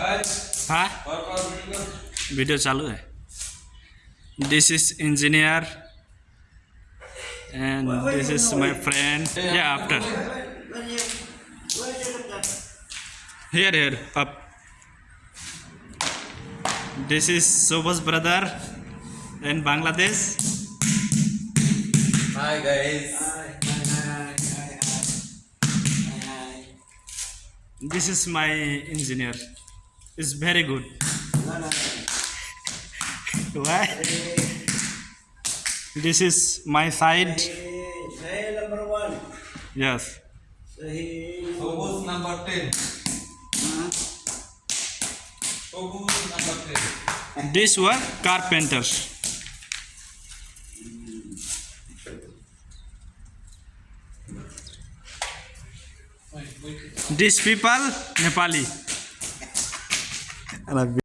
हाँ वीडियो चालू है this is engineer and this is my friend या after here here up this is Sobers brother in Bangladesh. Hi guys. This is my engineer. It's very good. Why? This is my side. Number one. Yes. Saya Focus number 10. Focus number 10. These were carpenters. These people Nepali and I've